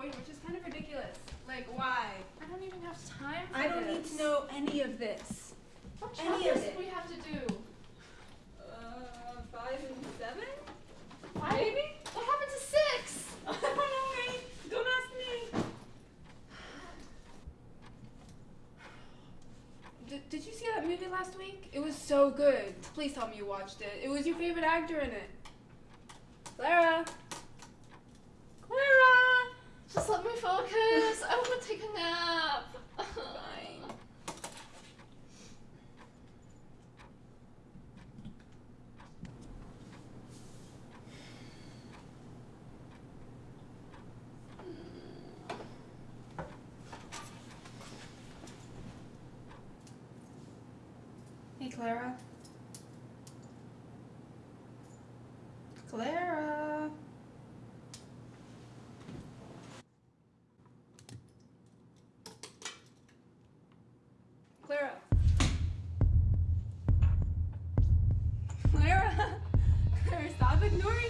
point, which is kind of ridiculous. Like, why? I don't even have time for I don't need to know any of this. What any chapters of did it. we have to do? Uh, five and seven? Five? Maybe? What happened to six? I don't know, Ray. Don't ask me. Did, did you see that movie last week? It was so good. Please tell me you watched it. It was your favorite actor in it. Clara. Clara. Just let me focus. I want to take a nap. Fine. Hey, Clara. Clara. Ignoring